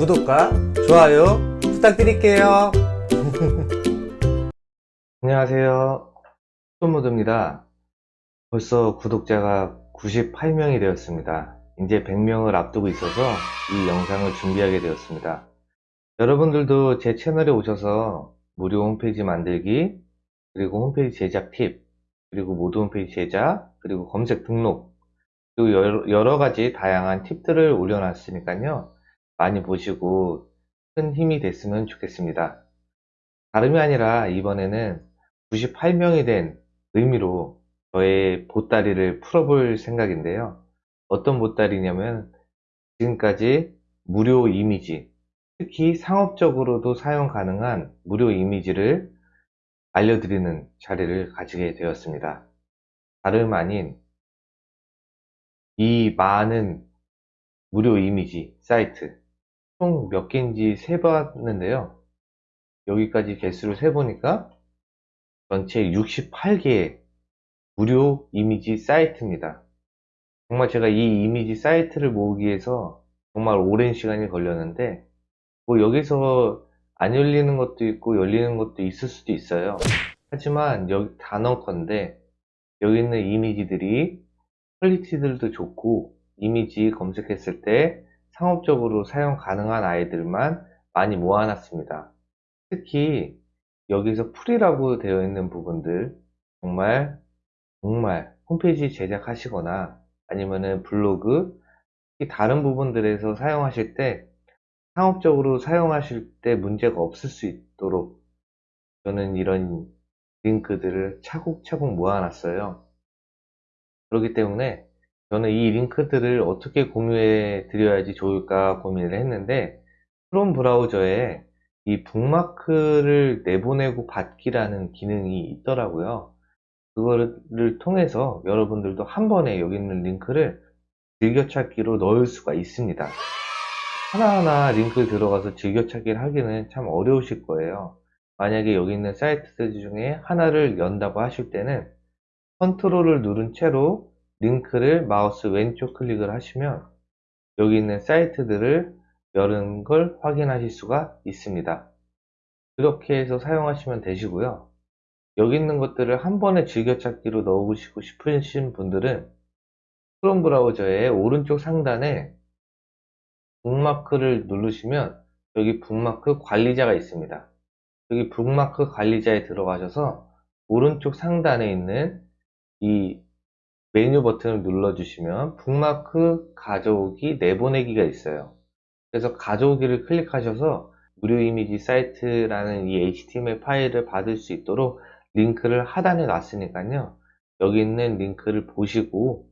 구독과 좋아요 부탁드릴게요. 안녕하세요. 손모드입니다. 벌써 구독자가 98명이 되었습니다. 이제 100명을 앞두고 있어서 이 영상을 준비하게 되었습니다. 여러분들도 제 채널에 오셔서 무료 홈페이지 만들기, 그리고 홈페이지 제작 팁, 그리고 모드 홈페이지 제작, 그리고 검색 등록, 그리고 여러 가지 다양한 팁들을 올려놨으니까요. 많이 보시고 큰 힘이 됐으면 좋겠습니다. 다름이 아니라 이번에는 98명이 된 의미로 저의 보따리를 풀어볼 생각인데요. 어떤 보따리냐면 지금까지 무료 이미지, 특히 상업적으로도 사용 가능한 무료 이미지를 알려드리는 자리를 가지게 되었습니다. 다름 아닌 이 많은 무료 이미지 사이트 총 몇 개인지 세봤는데요. 여기까지 개수를 세보니까 전체 68개의 무료 이미지 사이트입니다. 정말 제가 이 이미지 사이트를 모으기 위해서 정말 오랜 시간이 걸렸는데 뭐 여기서 안 열리는 것도 있고 열리는 것도 있을 수도 있어요. 하지만 여기 단언컨대 여기 있는 이미지들이 퀄리티들도 좋고 이미지 검색했을 때 상업적으로 사용 가능한 아이들만 많이 모아놨습니다. 특히 여기서 풀이라고 되어 있는 부분들 정말 정말 홈페이지 제작하시거나 아니면은 블로그 다른 부분들에서 사용하실 때 상업적으로 사용하실 때 문제가 없을 수 있도록 저는 이런 링크들을 차곡차곡 모아놨어요. 그렇기 때문에 저는 이 링크들을 어떻게 공유해 드려야지 좋을까 고민을 했는데 크롬 브라우저에 이 북마크를 내보내고 받기라는 기능이 있더라고요. 그거를 통해서 여러분들도 한 번에 여기 있는 링크를 즐겨찾기로 넣을 수가 있습니다. 하나하나 링크 들어가서 즐겨찾기를 하기는 참 어려우실 거예요. 만약에 여기 있는 사이트들 중에 하나를 연다고 하실 때는 컨트롤을 누른 채로 링크를 마우스 왼쪽 클릭을 하시면 여기 있는 사이트들을 여는 걸 확인하실 수가 있습니다. 그렇게 해서 사용하시면 되시고요. 여기 있는 것들을 한 번에 즐겨찾기로 넣으시고 싶으신 분들은 크롬 브라우저의 오른쪽 상단에 북마크를 누르시면 여기 북마크 관리자가 있습니다. 여기 북마크 관리자에 들어가셔서 오른쪽 상단에 있는 이 메뉴 버튼을 눌러주시면 북마크 가져오기 내보내기가 있어요. 그래서 가져오기를 클릭하셔서 무료 이미지 사이트라는 이 HTML 파일을 받을 수 있도록 링크를 하단에 놨으니까요. 여기 있는 링크를 보시고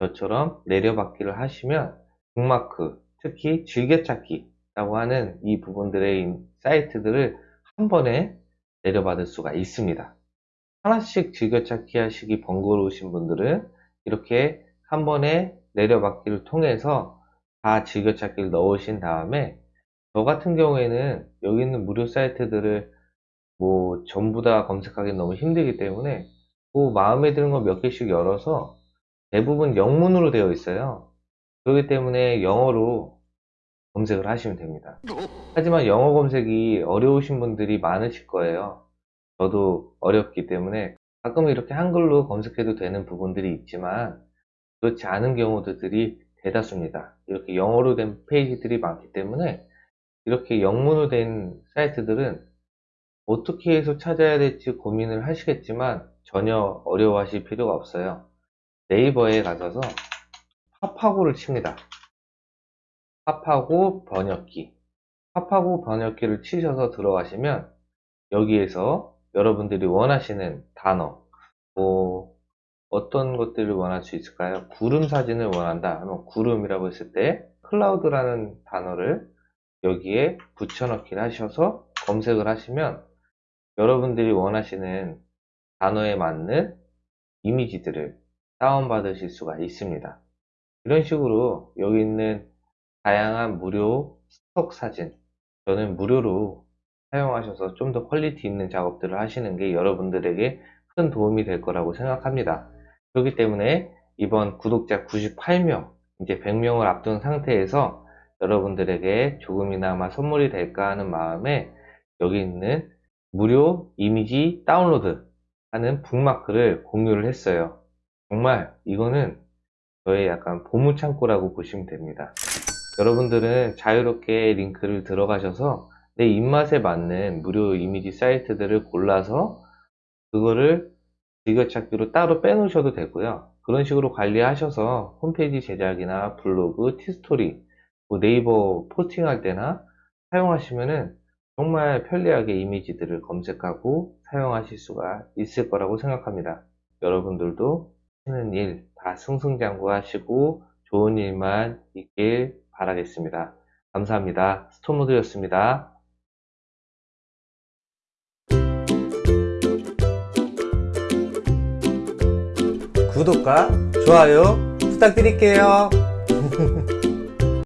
저처럼 내려받기를 하시면 북마크, 특히 즐겨찾기라고 하는 이 부분들의 사이트들을 한 번에 내려받을 수가 있습니다. 하나씩 즐겨찾기 하시기 번거로우신 분들은 이렇게 한 번에 내려받기를 통해서 다 즐겨찾기를 넣으신 다음에 저 같은 경우에는 여기 있는 무료 사이트들을 뭐 전부 다 검색하기 너무 힘들기 때문에 뭐 마음에 드는 거 몇 개씩 열어서 대부분 영문으로 되어 있어요. 그렇기 때문에 영어로 검색을 하시면 됩니다. 하지만 영어 검색이 어려우신 분들이 많으실 거예요. 저도 어렵기 때문에 가끔 이렇게 한글로 검색해도 되는 부분들이 있지만 그렇지 않은 경우들이 대다수입니다. 이렇게 영어로 된 페이지들이 많기 때문에 이렇게 영문으로 된 사이트들은 어떻게 해서 찾아야 될지 고민을 하시겠지만 전혀 어려워하실 필요가 없어요. 네이버에 가셔서 팝하고를 칩니다. 팝하고 번역기 팝하고 번역기를 치셔서 들어가시면 여기에서 여러분들이 원하시는 단어 뭐 어떤 것들을 원할 수 있을까요? 구름 사진을 원한다 하면 구름이라고 했을 때 클라우드라는 단어를 여기에 붙여넣기를 하셔서 검색을 하시면 여러분들이 원하시는 단어에 맞는 이미지들을 다운받으실 수가 있습니다. 이런 식으로 여기 있는 다양한 무료 stock 사진 저는 무료로 사용하셔서 좀 더 퀄리티 있는 작업들을 하시는 게 여러분들에게 큰 도움이 될 거라고 생각합니다. 그렇기 때문에 이번 구독자 98명, 이제 100명을 앞둔 상태에서 여러분들에게 조금이나마 선물이 될까 하는 마음에 여기 있는 무료 이미지 다운로드 하는 북마크를 공유를 했어요. 정말 이거는 저의 약간 보물창고라고 보시면 됩니다. 여러분들은 자유롭게 링크를 들어가셔서 내 입맛에 맞는 무료 이미지 사이트들을 골라서 그거를 즐겨찾기로 따로 빼놓으셔도 되고요. 그런 식으로 관리하셔서 홈페이지 제작이나 블로그, 티스토리, 뭐 네이버 포스팅할 때나 사용하시면은 정말 편리하게 이미지들을 검색하고 사용하실 수가 있을 거라고 생각합니다. 여러분들도 하는 일 다 승승장구하시고 좋은 일만 있길 바라겠습니다. 감사합니다. 스토모드였습니다. 구독과 좋아요 부탁드릴게요.